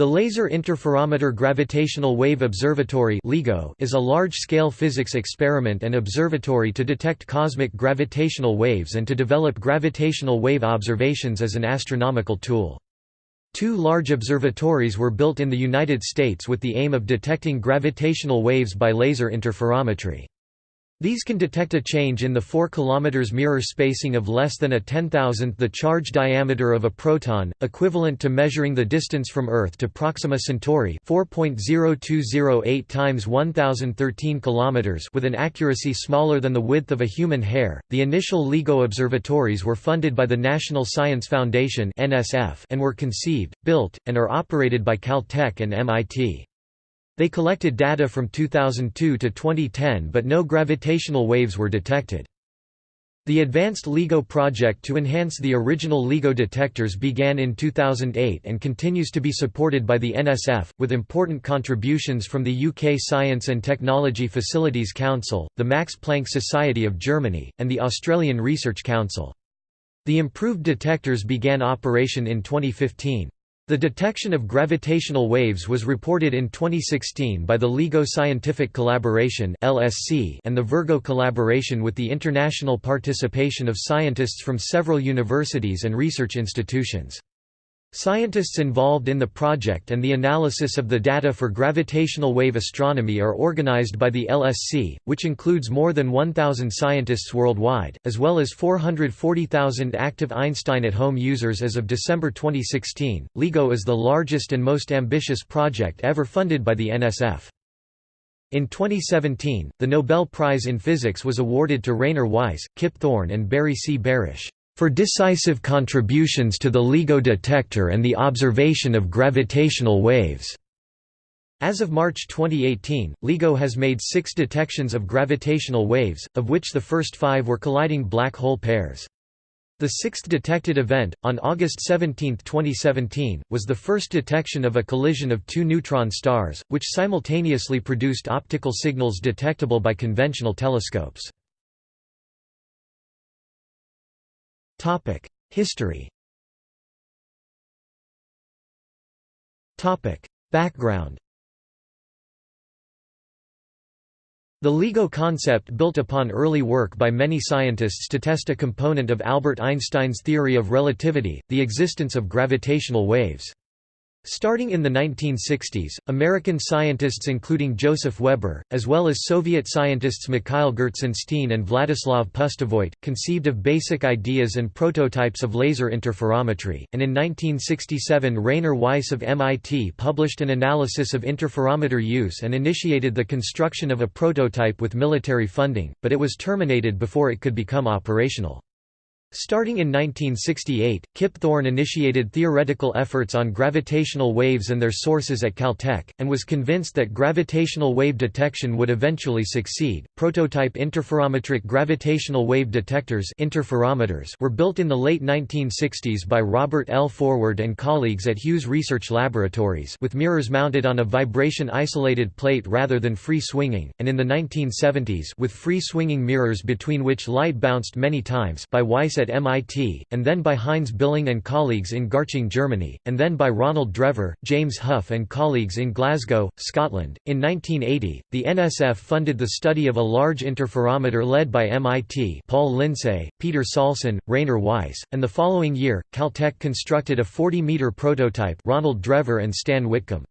The Laser Interferometer Gravitational Wave Observatory is a large-scale physics experiment and observatory to detect cosmic gravitational waves and to develop gravitational wave observations as an astronomical tool. Two large observatories were built in the United States with the aim of detecting gravitational waves by laser interferometry. These can detect a change in the 4 km mirror spacing of less than a 10,000th the charge diameter of a proton, equivalent to measuring the distance from Earth to Proxima Centauri 4.0208 times 1013 km with an accuracy smaller than the width of a human hair. The initial LIGO observatories were funded by the National Science Foundation (NSF) and were conceived, built, and are operated by Caltech and MIT. They collected data from 2002 to 2010 but no gravitational waves were detected. The Advanced LIGO project to enhance the original LIGO detectors began in 2008 and continues to be supported by the NSF, with important contributions from the UK Science and Technology Facilities Council, the Max Planck Society of Germany, and the Australian Research Council. The improved detectors began operation in 2015. The detection of gravitational waves was reported in 2016 by the LIGO Scientific Collaboration and the Virgo Collaboration with the international participation of scientists from several universities and research institutions. Scientists involved in the project and the analysis of the data for gravitational wave astronomy are organized by the LSC, which includes more than 1,000 scientists worldwide, as well as 440,000 active Einstein at Home users as of December 2016. LIGO is the largest and most ambitious project ever funded by the NSF. In 2017, the Nobel Prize in Physics was awarded to Rainer Weiss, Kip Thorne and Barry C. Barish for decisive contributions to the LIGO detector and the observation of gravitational waves. As of March 2018, LIGO has made six detections of gravitational waves, of which the first five were colliding black hole pairs. The sixth detected event, on August 17, 2017, was the first detection of a collision of two neutron stars, which simultaneously produced optical signals detectable by conventional telescopes. Topic: History. Topic: Background. The LIGO concept built upon early work by many scientists to test a component of Albert Einstein's theory of relativity, the existence of gravitational waves. Starting in the 1960s, American scientists including Joseph Weber, as well as Soviet scientists Mikhail Gertsenshteyn and Vladislav Pustovoit, conceived of basic ideas and prototypes of laser interferometry, and in 1967 Rainer Weiss of MIT published an analysis of interferometer use and initiated the construction of a prototype with military funding, but it was terminated before it could become operational. Starting in 1968, Kip Thorne initiated theoretical efforts on gravitational waves and their sources at Caltech, and was convinced that gravitational wave detection would eventually succeed. Prototype interferometric gravitational wave detectors interferometers were built in the late 1960s by Robert L. Forward and colleagues at Hughes Research Laboratories with mirrors mounted on a vibration-isolated plate rather than free-swinging, and in the 1970s with free-swinging mirrors between which light bounced many times by Weiss at MIT, and then by Heinz Billing and colleagues in Garching, Germany, and then by Ronald Drever, James Hough and colleagues in Glasgow, Scotland. In 1980, the NSF funded the study of a large interferometer led by MIT Paul Linsay, Peter Saulson, Rainer Weiss, and the following year, Caltech constructed a 40-meter prototype Ronald Drever and Stan Whitcomb.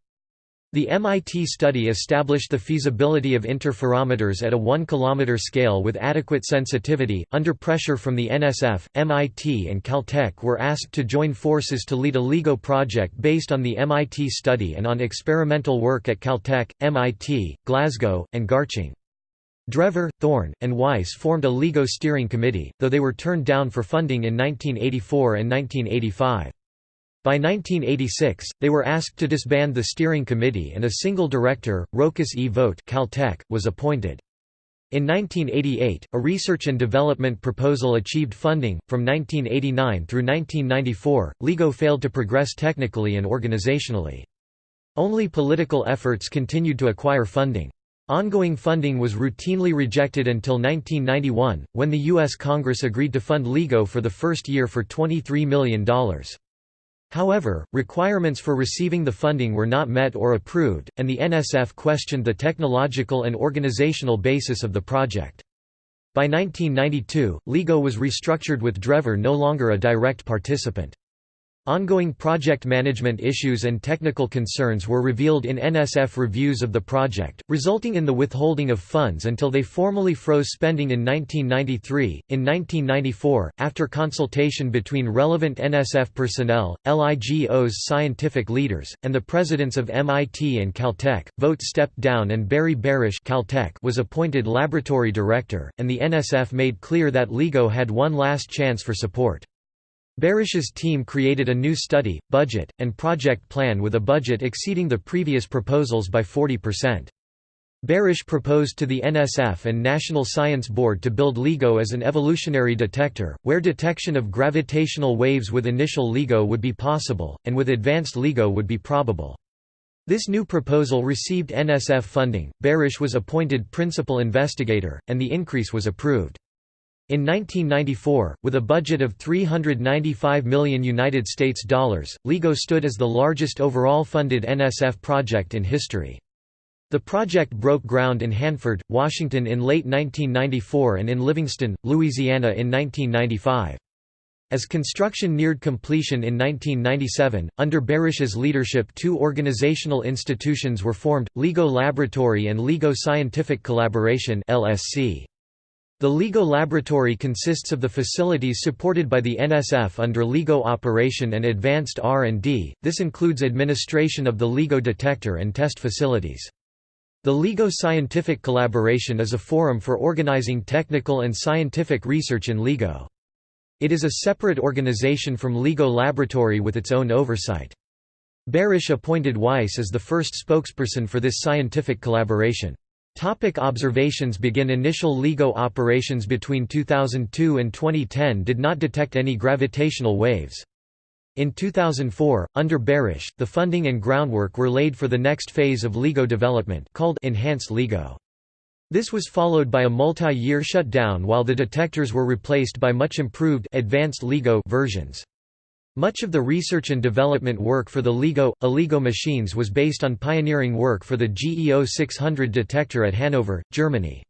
The MIT study established the feasibility of interferometers at a 1 km scale with adequate sensitivity. Under pressure from the NSF, MIT and Caltech were asked to join forces to lead a LIGO project based on the MIT study and on experimental work at Caltech, MIT, Glasgow, and Garching. Drever, Thorne, and Weiss formed a LIGO steering committee, though they were turned down for funding in 1984 and 1985. By 1986, they were asked to disband the steering committee and a single director, Rochus E. Vogt Caltech, was appointed. In 1988, a research and development proposal achieved funding. From 1989 through 1994, LIGO failed to progress technically and organizationally. Only political efforts continued to acquire funding. Ongoing funding was routinely rejected until 1991, when the U.S. Congress agreed to fund LIGO for the first year for $23 million. However, requirements for receiving the funding were not met or approved, and the NSF questioned the technological and organizational basis of the project. By 1992, LIGO was restructured with Drever no longer a direct participant. Ongoing project management issues and technical concerns were revealed in NSF reviews of the project, resulting in the withholding of funds until they formally froze spending in 1993. In 1994, after consultation between relevant NSF personnel, LIGO's scientific leaders, and the presidents of MIT and Caltech, Vogt stepped down and Barry Barish Caltech was appointed laboratory director, and the NSF made clear that LIGO had one last chance for support. Barish's team created a new study, budget, and project plan with a budget exceeding the previous proposals by 40%. Barish proposed to the NSF and National Science Board to build LIGO as an evolutionary detector, where detection of gravitational waves with initial LIGO would be possible, and with advanced LIGO would be probable. This new proposal received NSF funding, Barish was appointed principal investigator, and the increase was approved. In 1994, with a budget of 395 million United States dollars, LIGO stood as the largest overall funded NSF project in history. The project broke ground in Hanford, Washington in late 1994 and in Livingston, Louisiana in 1995. As construction neared completion in 1997, under Barish's leadership two organizational institutions were formed, LIGO Laboratory and LIGO Scientific Collaboration LSC. The LIGO laboratory consists of the facilities supported by the NSF under LIGO operation and advanced R&D, this includes administration of the LIGO detector and test facilities. The LIGO Scientific Collaboration is a forum for organizing technical and scientific research in LIGO. It is a separate organization from LIGO Laboratory with its own oversight. Barish appointed Weiss as the first spokesperson for this scientific collaboration. Topic observations begin Initial LIGO operations between 2002 and 2010 did not detect any gravitational waves. In 2004, under Barish, the funding and groundwork were laid for the next phase of LIGO development called Enhanced LIGO. This was followed by a multi-year shutdown while the detectors were replaced by much improved Advanced LIGO versions. Much of the research and development work for the LIGO, ALIGO machines was based on pioneering work for the GEO 600 detector at Hanover, Germany.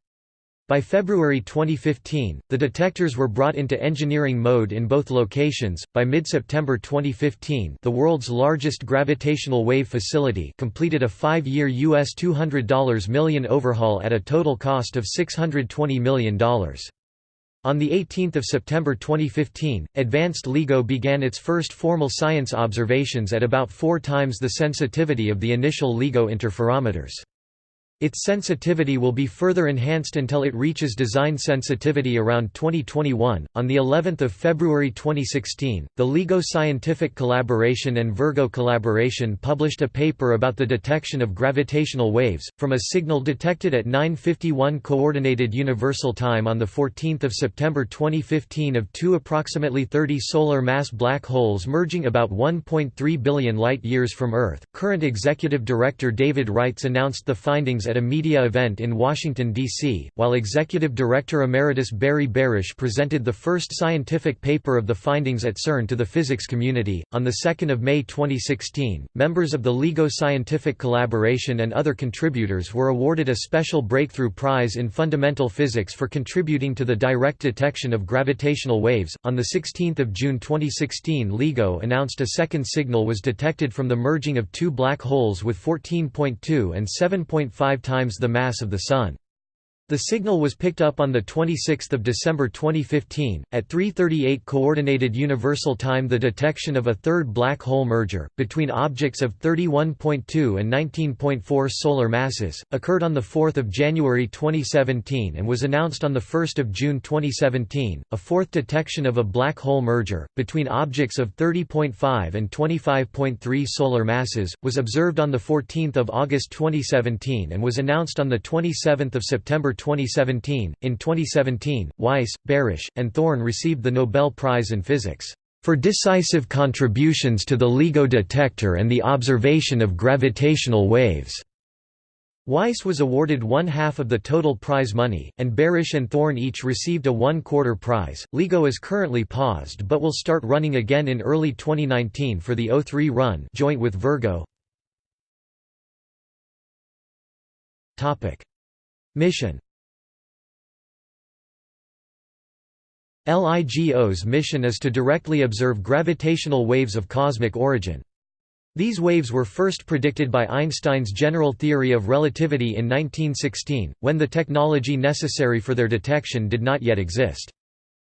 By February 2015, the detectors were brought into engineering mode in both locations. By mid-September 2015, the world's largest gravitational wave facility completed a 5-year US $200 million overhaul at a total cost of $620 million. On 18 September 2015, Advanced LIGO began its first formal science observations at about four times the sensitivity of the initial LIGO interferometers. Its sensitivity will be further enhanced until it reaches design sensitivity around 2021. On the 11th of February 2016, the LIGO Scientific Collaboration and Virgo Collaboration published a paper about the detection of gravitational waves from a signal detected at 9:51 coordinated universal time on the 14th of September 2015 of two approximately 30 solar mass black holes merging about 1.3 billion light-years from Earth. Current executive director David Reitze announced the findings at a media event in Washington, D.C., while Executive Director Emeritus Barry Barish presented the first scientific paper of the findings at CERN to the physics community. On 2 May 2016, members of the LIGO Scientific Collaboration and other contributors were awarded a special Breakthrough Prize in Fundamental Physics for contributing to the direct detection of gravitational waves. On 16 June 2016, LIGO announced a second signal was detected from the merging of two black holes with 14.2 and 7.5 times the mass of the Sun. The signal was picked up on 26 December 2015, at 3.38 Coordinated Universal Time The detection of a third black hole merger, between objects of 31.2 and 19.4 solar masses, occurred on 4 January 2017 and was announced on 1 June 2017. A fourth detection of a black hole merger, between objects of 30.5 and 25.3 solar masses, was observed on 14 August 2017 and was announced on 27 September 2017. In 2017, Weiss, Barish, and Thorne received the Nobel Prize in Physics for decisive contributions to the LIGO detector and the observation of gravitational waves. Weiss was awarded one half of the total prize money, and Barish and Thorne each received a one-quarter prize. LIGO is currently paused but will start running again in early 2019 for the O3 run joint with Virgo. Mission LIGO's mission is to directly observe gravitational waves of cosmic origin. These waves were first predicted by Einstein's general theory of relativity in 1916, when the technology necessary for their detection did not yet exist.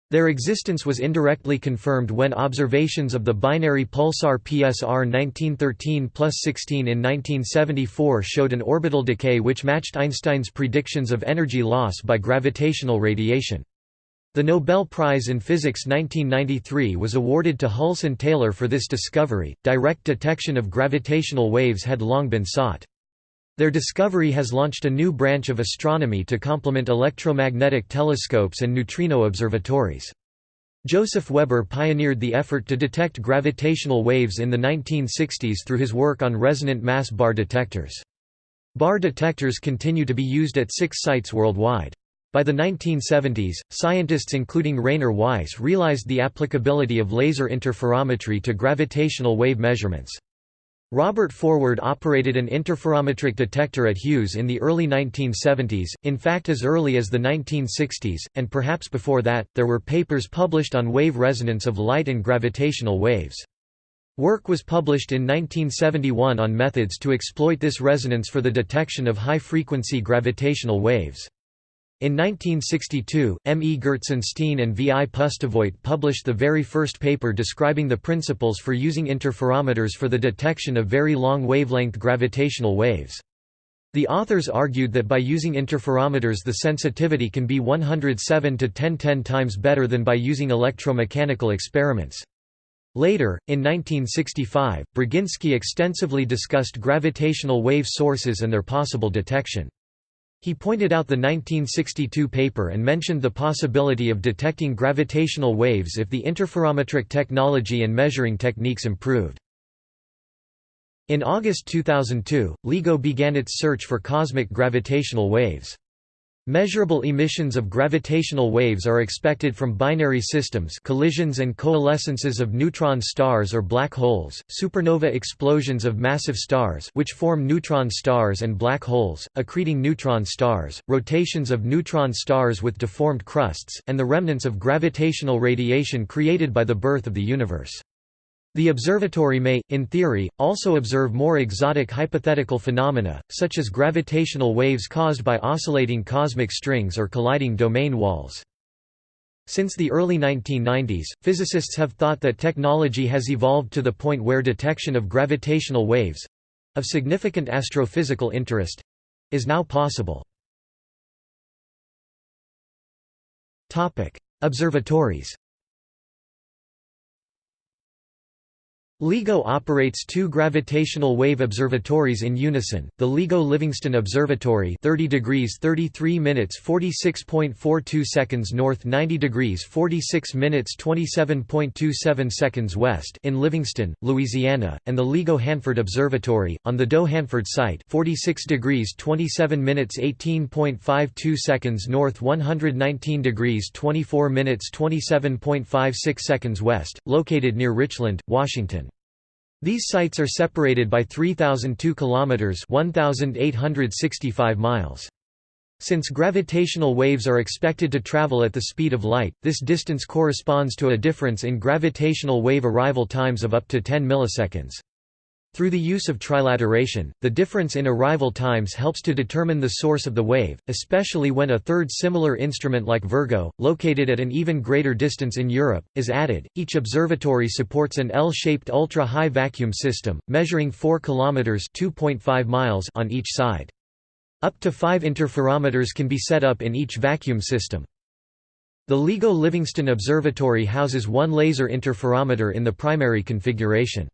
Their existence was indirectly confirmed when observations of the binary pulsar PSR 1913 plus 16 in 1974 showed an orbital decay which matched Einstein's predictions of energy loss by gravitational radiation. The Nobel Prize in Physics 1993 was awarded to Hulse and Taylor for this discovery. Direct detection of gravitational waves had long been sought. Their discovery has launched a new branch of astronomy to complement electromagnetic telescopes and neutrino observatories. Joseph Weber pioneered the effort to detect gravitational waves in the 1960s through his work on resonant mass bar detectors. Bar detectors continue to be used at six sites worldwide. By the 1970s, scientists including Rainer Weiss realized the applicability of laser interferometry to gravitational wave measurements. Robert Forward operated an interferometric detector at Hughes in the early 1970s, in fact as early as the 1960s, and perhaps before that, there were papers published on wave resonance of light and gravitational waves. Work was published in 1971 on methods to exploit this resonance for the detection of high-frequency gravitational waves. In 1962, M. E. Gertzenstein and V. I. Pustovoit published the very first paper describing the principles for using interferometers for the detection of very long wavelength gravitational waves. The authors argued that by using interferometers the sensitivity can be 107 to 1010 times better than by using electromechanical experiments. Later, in 1965, Braginsky extensively discussed gravitational wave sources and their possible detection. He pointed out the 1962 paper and mentioned the possibility of detecting gravitational waves if the interferometric technology and measuring techniques improved. In August 2002, LIGO began its search for cosmic gravitational waves. Measurable emissions of gravitational waves are expected from binary systems collisions and coalescences of neutron stars or black holes, supernova explosions of massive stars which form neutron stars and black holes, accreting neutron stars, rotations of neutron stars with deformed crusts, and the remnants of gravitational radiation created by the birth of the universe. The observatory may, in theory, also observe more exotic hypothetical phenomena, such as gravitational waves caused by oscillating cosmic strings or colliding domain walls. Since the early 1990s, physicists have thought that technology has evolved to the point where detection of gravitational waves—of significant astrophysical interest—is now possible. Observatories LIGO operates two gravitational wave observatories in unison, the LIGO Livingston Observatory 30 degrees 33 minutes 46.42 seconds north 90 degrees 46 minutes 27.27 seconds west in Livingston, Louisiana, and the LIGO Hanford Observatory, on the DOE Hanford site 46 degrees 27 minutes 18.52 seconds north 119 degrees 24 minutes 27.56 seconds west, located near Richland, Washington. These sites are separated by 3002 kilometers, 1865 miles. Since gravitational waves are expected to travel at the speed of light, this distance corresponds to a difference in gravitational wave arrival times of up to 10 milliseconds. Through the use of trilateration, the difference in arrival times helps to determine the source of the wave, especially when a third similar instrument like Virgo, located at an even greater distance in Europe, is added. Each observatory supports an L-shaped ultra-high vacuum system, measuring 4 kilometers (2.5 miles) on each side. Up to 5 interferometers can be set up in each vacuum system. The LIGO Livingston Observatory houses one laser interferometer in the primary configuration.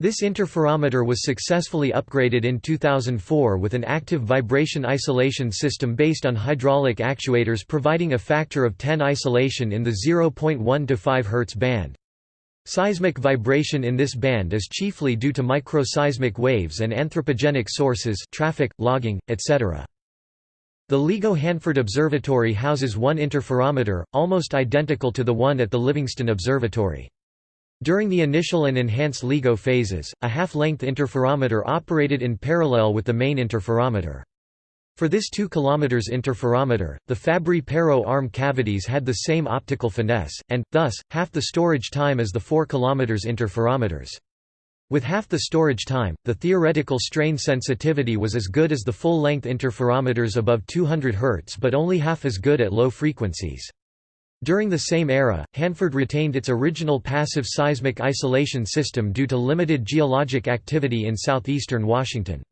This interferometer was successfully upgraded in 2004 with an active vibration isolation system based on hydraulic actuators providing a factor of 10 isolation in the 0.1 to 5 Hz band. Seismic vibration in this band is chiefly due to microseismic waves and anthropogenic sources traffic, logging, etc. The LIGO Hanford Observatory houses one interferometer, almost identical to the one at the Livingston Observatory. During the initial and enhanced LIGO phases, a half-length interferometer operated in parallel with the main interferometer. For this 2 km interferometer, the Fabry-Perot arm cavities had the same optical finesse, and, thus, half the storage time as the 4 km interferometers. With half the storage time, the theoretical strain sensitivity was as good as the full-length interferometers above 200 Hz but only half as good at low frequencies. During the same era, Hanford retained its original passive seismic isolation system due to limited geologic activity in southeastern Washington.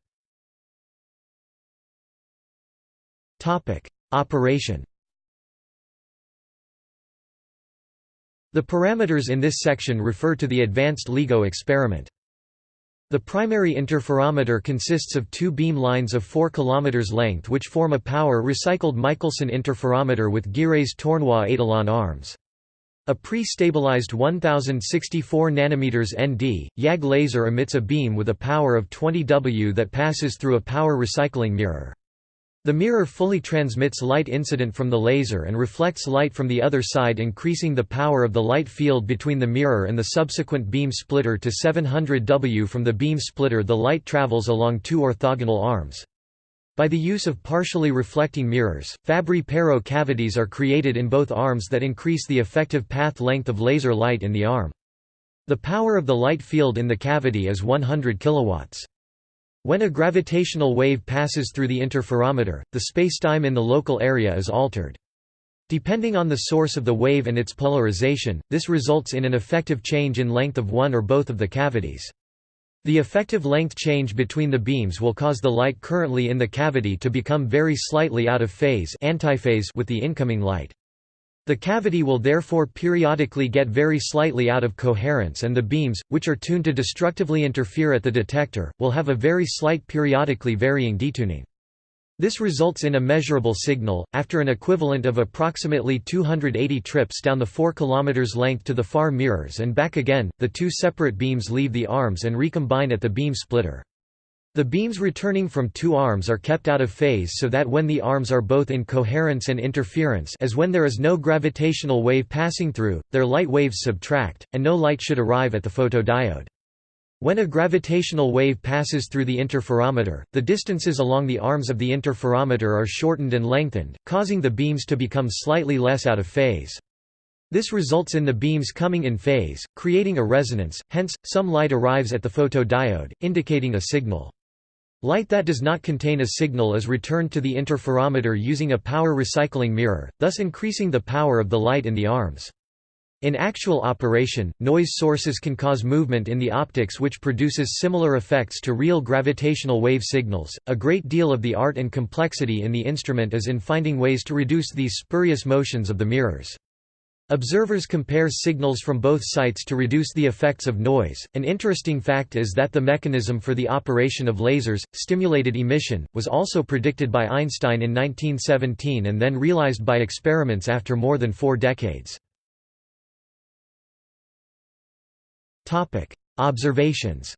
Operation The parameters in this section refer to the advanced LIGO experiment. The primary interferometer consists of two beam lines of 4 km length which form a power recycled Michelson interferometer with Gires Tournois Etalon arms. A pre-stabilized 1064 nm ND, YAG laser emits a beam with a power of 20 W that passes through a power recycling mirror. The mirror fully transmits light incident from the laser and reflects light from the other side increasing the power of the light field between the mirror and the subsequent beam splitter to 700 W from the beam splitter the light travels along two orthogonal arms. By the use of partially reflecting mirrors, Fabry-Perot cavities are created in both arms that increase the effective path length of laser light in the arm. The power of the light field in the cavity is 100 kilowatts. When a gravitational wave passes through the interferometer, the spacetime in the local area is altered. Depending on the source of the wave and its polarization, this results in an effective change in length of one or both of the cavities. The effective length change between the beams will cause the light currently in the cavity to become very slightly out of phase antiphase with the incoming light. The cavity will therefore periodically get very slightly out of coherence and the beams, which are tuned to destructively interfere at the detector, will have a very slight periodically varying detuning. This results in a measurable signal. After an equivalent of approximately 280 trips down the 4 km length to the far mirrors and back again, the two separate beams leave the arms and recombine at the beam splitter. The beams returning from two arms are kept out of phase so that when the arms are both in coherence and interference as when there is no gravitational wave passing through, their light waves subtract, and no light should arrive at the photodiode. When a gravitational wave passes through the interferometer, the distances along the arms of the interferometer are shortened and lengthened, causing the beams to become slightly less out of phase. This results in the beams coming in phase, creating a resonance, hence, some light arrives at the photodiode, indicating a signal. Light that does not contain a signal is returned to the interferometer using a power recycling mirror, thus increasing the power of the light in the arms. In actual operation, noise sources can cause movement in the optics which produces similar effects to real gravitational wave signals. A great deal of the art and complexity in the instrument is in finding ways to reduce these spurious motions of the mirrors. Observers compare signals from both sites to reduce the effects of noise. An interesting fact is that the mechanism for the operation of lasers, stimulated emission, was also predicted by Einstein in 1917 and then realized by experiments after more than four decades. Observations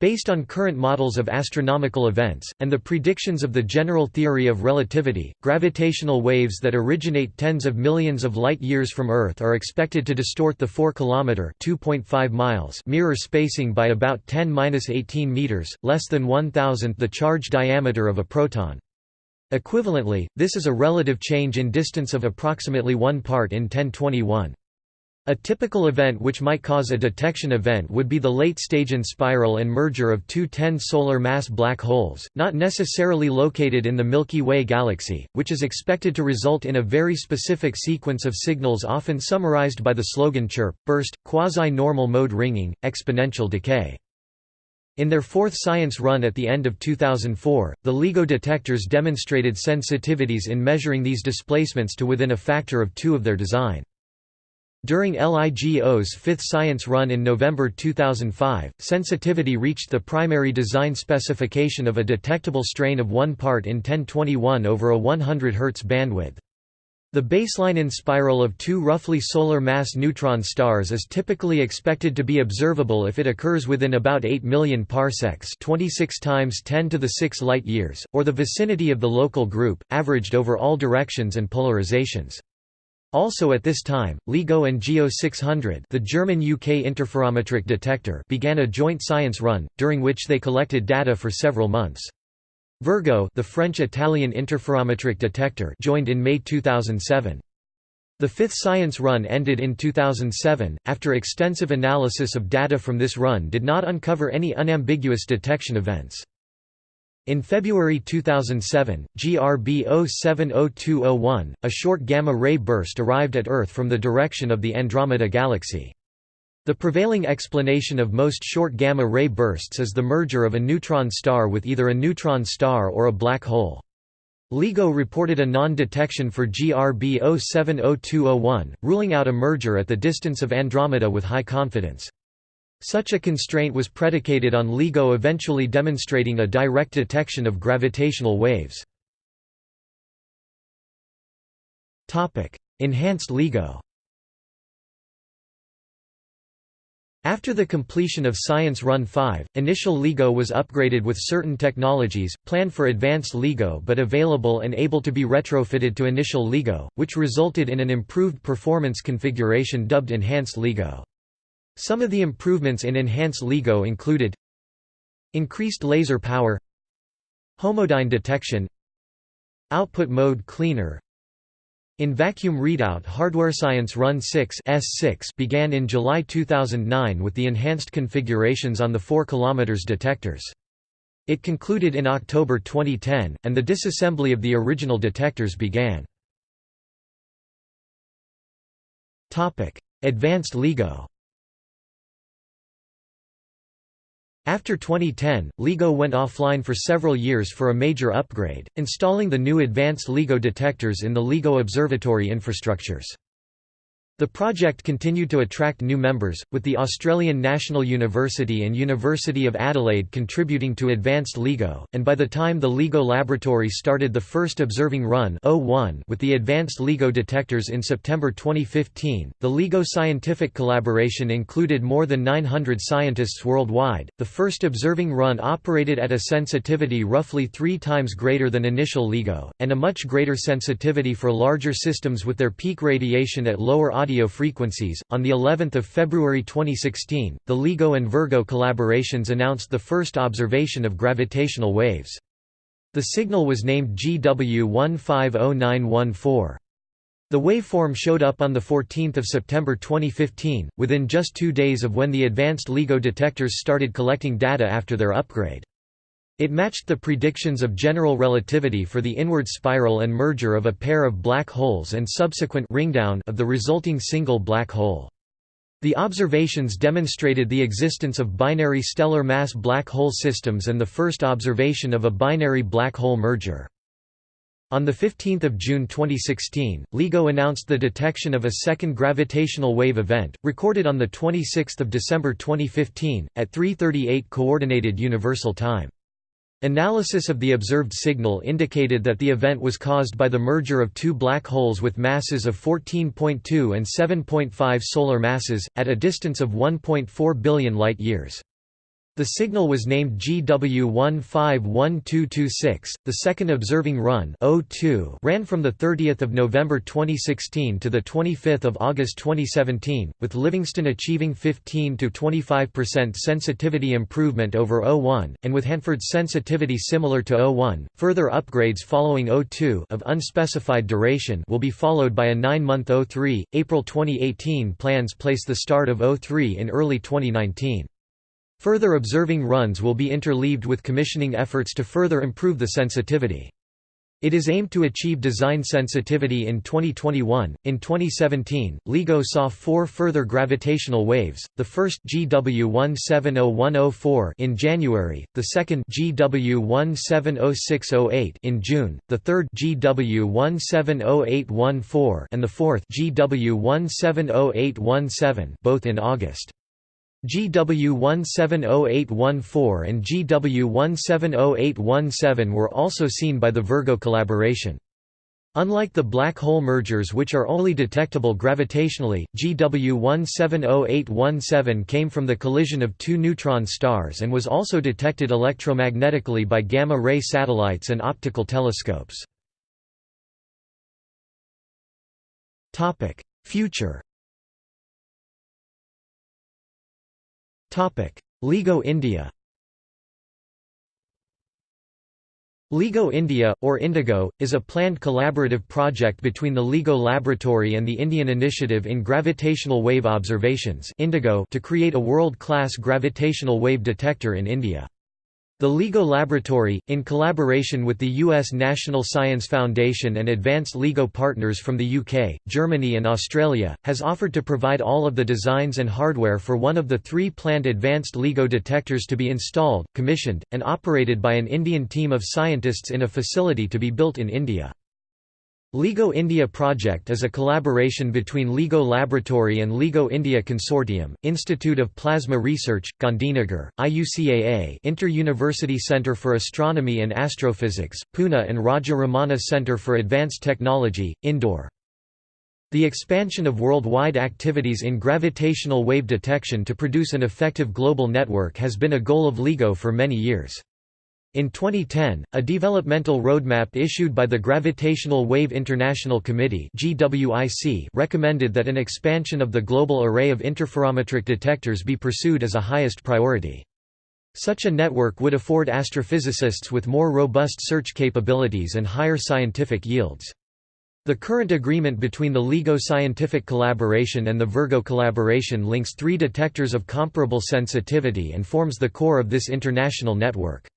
Based on current models of astronomical events, and the predictions of the general theory of relativity, gravitational waves that originate tens of millions of light-years from Earth are expected to distort the 4 km miles mirror spacing by about 10-18 meters, less than one-thousandth the charge diameter of a proton. Equivalently, this is a relative change in distance of approximately 1 part in 1021. A typical event which might cause a detection event would be the late-stage inspiral and merger of two 10 solar mass black holes, not necessarily located in the Milky Way galaxy, which is expected to result in a very specific sequence of signals often summarized by the slogan chirp, burst, quasi-normal mode ringing, exponential decay. In their fourth science run at the end of 2004, the LIGO detectors demonstrated sensitivities in measuring these displacements to within a factor of two of their design. During LIGO's fifth science run in November 2005, sensitivity reached the primary design specification of a detectable strain of 1 part in 1021 over a 100 Hz bandwidth. The baseline inspiral of two roughly solar mass neutron stars is typically expected to be observable if it occurs within about 8 million parsecs 26 times 10 to the 6 light years, or the vicinity of the local group, averaged over all directions and polarizations. Also at this time, LIGO and GEO 600 the German-UK interferometric detector began a joint science run, during which they collected data for several months. Virgo the French-Italian interferometric detector joined in May 2007. The fifth science run ended in 2007, after extensive analysis of data from this run did not uncover any unambiguous detection events. In February 2007, GRB 070201, a short gamma-ray burst arrived at Earth from the direction of the Andromeda Galaxy. The prevailing explanation of most short gamma-ray bursts is the merger of a neutron star with either a neutron star or a black hole. LIGO reported a non-detection for GRB 070201, ruling out a merger at the distance of Andromeda with high confidence. Such a constraint was predicated on LIGO eventually demonstrating a direct detection of gravitational waves. Enhanced LIGO After the completion of Science Run 5, initial LIGO was upgraded with certain technologies, planned for advanced LIGO but available and able to be retrofitted to initial LIGO, which resulted in an improved performance configuration dubbed Enhanced LIGO. Some of the improvements in Enhanced LIGO included Increased laser power Homodyne detection Output mode cleaner in vacuum readout hardware science Run 6 S6 began in July 2009 with the enhanced configurations on the 4 km detectors. It concluded in October 2010, and the disassembly of the original detectors began. Advanced LIGO After 2010, LIGO went offline for several years for a major upgrade, installing the new advanced LIGO detectors in the LIGO observatory infrastructures. The project continued to attract new members, with the Australian National University and University of Adelaide contributing to advanced LIGO, and by the time the LIGO laboratory started the first observing run with the advanced LIGO detectors in September 2015, the LIGO scientific collaboration included more than 900 scientists worldwide. The first observing run operated at a sensitivity roughly three times greater than initial LIGO, and a much greater sensitivity for larger systems with their peak radiation at lower audio radio frequencies. On the 11th of February 2016, the LIGO and Virgo collaborations announced the first observation of gravitational waves. The signal was named GW150914. The waveform showed up on 14 September 2015, within just two days of when the advanced LIGO detectors started collecting data after their upgrade. It matched the predictions of general relativity for the inward spiral and merger of a pair of black holes and subsequent ringdown of the resulting single black hole. The observations demonstrated the existence of binary stellar mass black hole systems and the first observation of a binary black hole merger. On 15 June 2016, LIGO announced the detection of a second gravitational wave event, recorded on 26 December 2015, at 3.38 Coordinated Universal Time. Analysis of the observed signal indicated that the event was caused by the merger of two black holes with masses of 14.2 and 7.5 solar masses, at a distance of 1.4 billion light-years. The signal was named GW151226. The second observing run O2 ran from the 30th of November 2016 to the 25th of August 2017, with Livingston achieving 15 to 25% sensitivity improvement over O1 and with Hanford's sensitivity similar to O1. Further upgrades following O2 of unspecified duration will be followed by a 9-month O3. April 2018 plans place the start of O3 in early 2019. Further observing runs will be interleaved with commissioning efforts to further improve the sensitivity. It is aimed to achieve design sensitivity in 2021. In 2017, LIGO saw four further gravitational waves: the first GW170104 in January, the second GW170608 in June, the third GW170814 and the fourth GW170817 both in August. GW170814 and GW170817 were also seen by the Virgo collaboration. Unlike the black hole mergers which are only detectable gravitationally, GW 170817 came from the collision of two neutron stars and was also detected electromagnetically by gamma-ray satellites and optical telescopes. Future LIGO India LIGO India, or Indigo, is a planned collaborative project between the LIGO Laboratory and the Indian Initiative in Gravitational Wave Observations to create a world-class gravitational wave detector in India. The LIGO Laboratory, in collaboration with the U.S. National Science Foundation and advanced LIGO partners from the UK, Germany and Australia, has offered to provide all of the designs and hardware for one of the three planned advanced LIGO detectors to be installed, commissioned, and operated by an Indian team of scientists in a facility to be built in India. LIGO India project is a collaboration between LIGO Laboratory and LIGO India Consortium, Institute of Plasma Research, Gandhinagar, IUCAA Inter-University Centre for Astronomy and Astrophysics, Pune and Raja Ramanna Centre for Advanced Technology, Indore. The expansion of worldwide activities in gravitational wave detection to produce an effective global network has been a goal of LIGO for many years. In 2010, a developmental roadmap issued by the Gravitational Wave International Committee recommended that an expansion of the global array of interferometric detectors be pursued as a highest priority. Such a network would afford astrophysicists with more robust search capabilities and higher scientific yields. The current agreement between the LIGO Scientific Collaboration and the Virgo Collaboration links three detectors of comparable sensitivity and forms the core of this international network.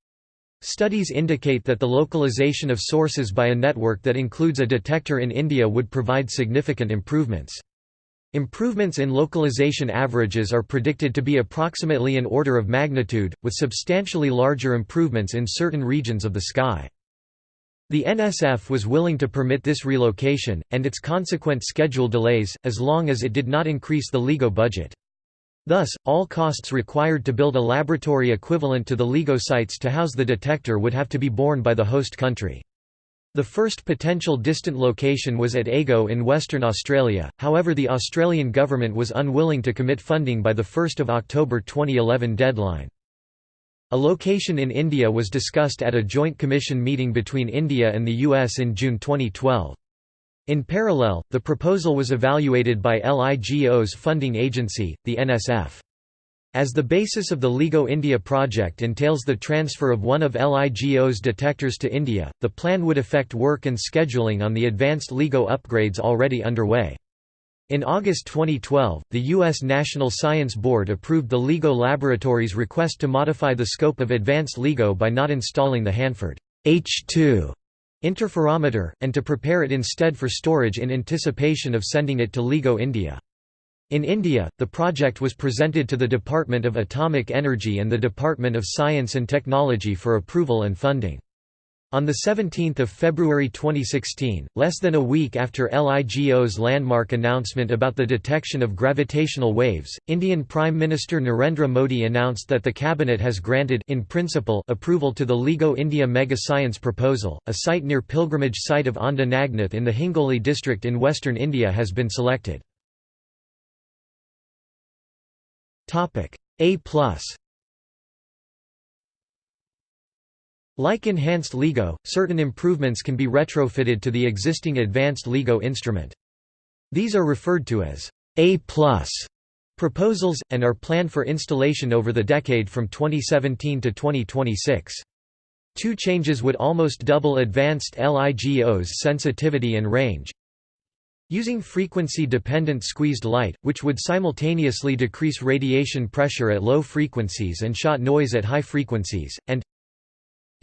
Studies indicate that the localization of sources by a network that includes a detector in India would provide significant improvements. Improvements in localization averages are predicted to be approximately an order of magnitude, with substantially larger improvements in certain regions of the sky. The NSF was willing to permit this relocation, and its consequent schedule delays, as long as it did not increase the LIGO budget. Thus, all costs required to build a laboratory equivalent to the LIGO sites to house the detector would have to be borne by the host country. The first potential distant location was at AGO in Western Australia, however the Australian government was unwilling to commit funding by the 1 October 2011 deadline. A location in India was discussed at a Joint Commission meeting between India and the US in June 2012. In parallel, the proposal was evaluated by LIGO's funding agency, the NSF. As the basis of the LIGO India project entails the transfer of one of LIGO's detectors to India, the plan would affect work and scheduling on the advanced LIGO upgrades already underway. In August 2012, the U.S. National Science Board approved the LIGO Laboratory's request to modify the scope of advanced LIGO by not installing the Hanford H2 interferometer, and to prepare it instead for storage in anticipation of sending it to LIGO India. In India, the project was presented to the Department of Atomic Energy and the Department of Science and Technology for approval and funding. On 17 February 2016, less than a week after LIGO's landmark announcement about the detection of gravitational waves, Indian Prime Minister Narendra Modi announced that the Cabinet has granted in principle approval to the LIGO India Mega Science proposal. A site near pilgrimage site of Aundha Nagnath in the Hingoli district in western India has been selected. A Like enhanced LIGO, certain improvements can be retrofitted to the existing advanced LIGO instrument. These are referred to as A+ proposals, and are planned for installation over the decade from 2017 to 2026. Two changes would almost double advanced LIGO's sensitivity and range. Using frequency-dependent squeezed light, which would simultaneously decrease radiation pressure at low frequencies and shot noise at high frequencies, and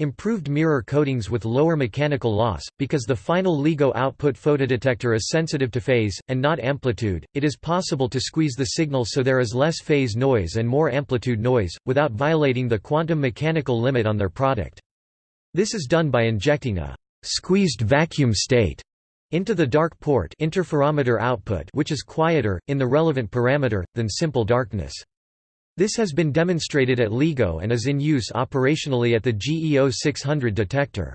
Improved mirror coatings with lower mechanical loss, because the final LIGO output photodetector is sensitive to phase, and not amplitude, it is possible to squeeze the signal so there is less phase noise and more amplitude noise, without violating the quantum mechanical limit on their product. This is done by injecting a «squeezed vacuum state» into the dark port interferometer output which is quieter, in the relevant parameter, than simple darkness. This has been demonstrated at LIGO and is in use operationally at the GEO 600 detector.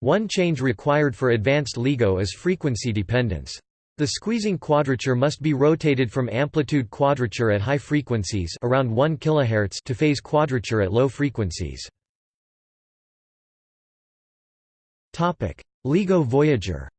One change required for advanced LIGO is frequency dependence. The squeezing quadrature must be rotated from amplitude quadrature at high frequencies around 1 kHz to phase quadrature at low frequencies. LIGO Voyager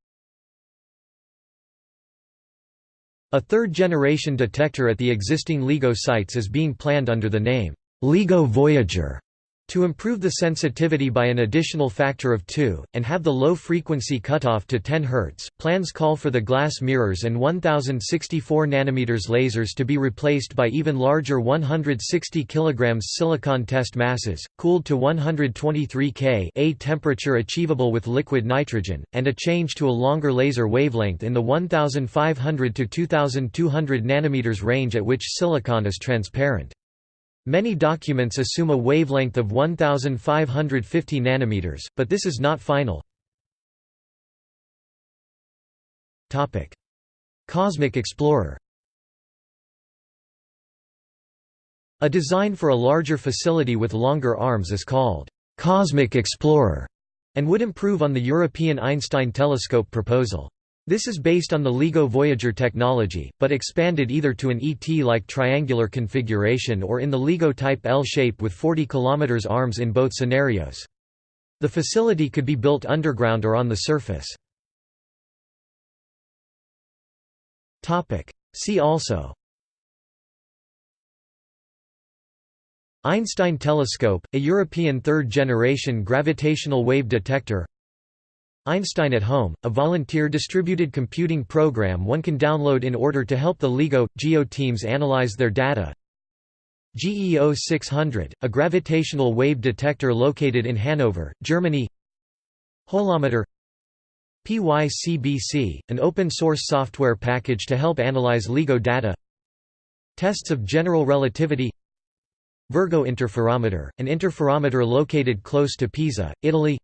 A third-generation detector at the existing LIGO sites is being planned under the name LIGO Voyager to improve the sensitivity by an additional factor of 2, and have the low frequency cutoff to 10 Hz, plans call for the glass mirrors and 1064 nm lasers to be replaced by even larger 160 kg silicon test masses, cooled to 123 K a temperature achievable with liquid nitrogen, and a change to a longer laser wavelength in the 1500 to 2200 nm range at which silicon is transparent. Many documents assume a wavelength of 1550 nanometers, but this is not final. Topic: Cosmic Explorer. A design for a larger facility with longer arms is called Cosmic Explorer and would improve on the European Einstein telescope proposal. This is based on the LIGO Voyager technology, but expanded either to an ET-like triangular configuration or in the LIGO type L shape with 40 km arms in both scenarios. The facility could be built underground or on the surface. See also Einstein telescope, a European third-generation gravitational wave detector Einstein at Home, a volunteer distributed computing program one can download in order to help the LIGO, GEO teams analyze their data. GEO 600, a gravitational wave detector located in Hanover, Germany. Holometer. PYCBC, an open-source software package to help analyze LIGO data. Tests of general relativity. Virgo interferometer, an interferometer located close to Pisa, Italy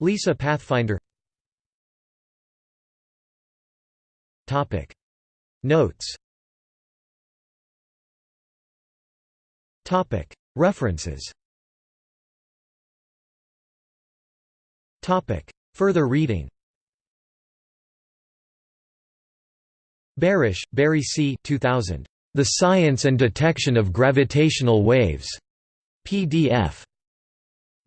Lisa Pathfinder Topic Notes Topic References Topic Further reading Barish, Barry C. 2000. The Science and Detection of Gravitational Waves. PDF.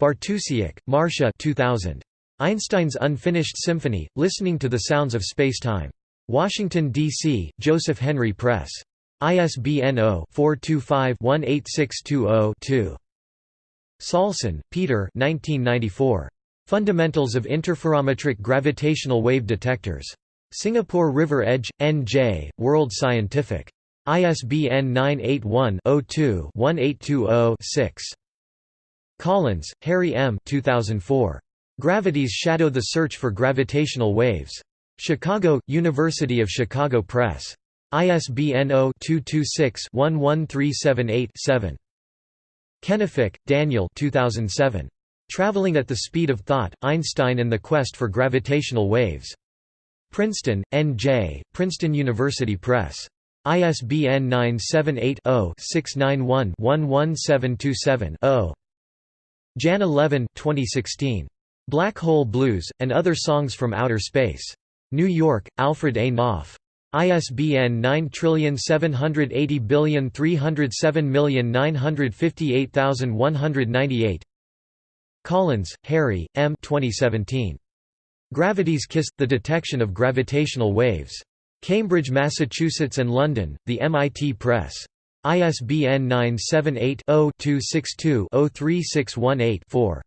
Bartusiak, Marcia 2000. Einstein's Unfinished Symphony, Listening to the Sounds of Spacetime. Washington, D.C., Joseph Henry Press. ISBN 0-425-18620-2. Saulson, Peter Fundamentals of Interferometric Gravitational Wave Detectors. Singapore River Edge, N.J., World Scientific. ISBN 981 02 1820 Collins, Harry M. 2004. Gravities Shadow the Search for Gravitational Waves. Chicago, University of Chicago Press. ISBN 0-226-11378-7. Kennefick, Daniel 2007. Traveling at the Speed of Thought, Einstein and the Quest for Gravitational Waves. Princeton, N.J., Princeton University Press. ISBN 978 0 691 11727 0. Janna Levin 2016. Black Hole Blues, and Other Songs from Outer Space. New York, Alfred A. Knopf. ISBN 9780307958198. Collins, Harry, M. 2017. Gravity's Kiss – The Detection of Gravitational Waves. Cambridge, Massachusetts and London, The MIT Press. ISBN 978-0-262-03618-4.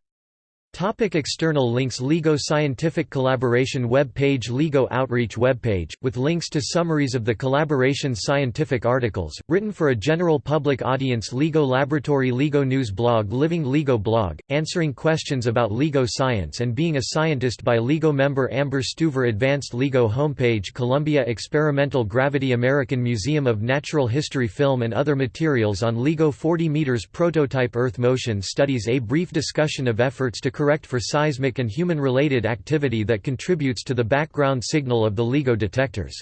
Topic external links LIGO Scientific Collaboration web page LIGO Outreach webpage, with links to summaries of the collaboration's scientific articles, written for a general public audience LIGO Laboratory LIGO News blog Living LIGO blog, answering questions about LIGO science and being a scientist by LIGO member Amber Stuver Advanced LIGO homepage Columbia Experimental Gravity American Museum of Natural History film and other materials on LIGO 40 meters prototype Earth motion studies A brief discussion of efforts to correct for seismic and human-related activity that contributes to the background signal of the LIGO detectors.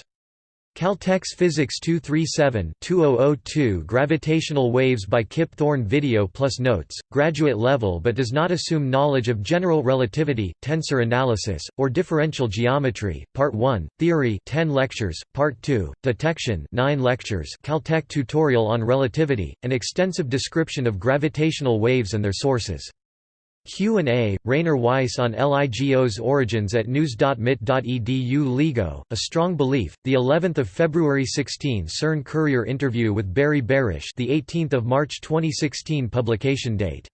Caltech's Physics 237-2002 Gravitational Waves by Kip Thorne Video plus Notes, graduate level but does not assume knowledge of general relativity, tensor analysis, or differential geometry. Part 1, Theory 10 lectures, Part 2, Detection 9 lectures Caltech tutorial on relativity, an extensive description of gravitational waves and their sources. Q&A, Rainer Weiss on LIGO's origins at news.mit.edu LIGO, A Strong Belief, the 11th of February 16 CERN Courier interview with Barry Barish the 18th of March 2016 publication date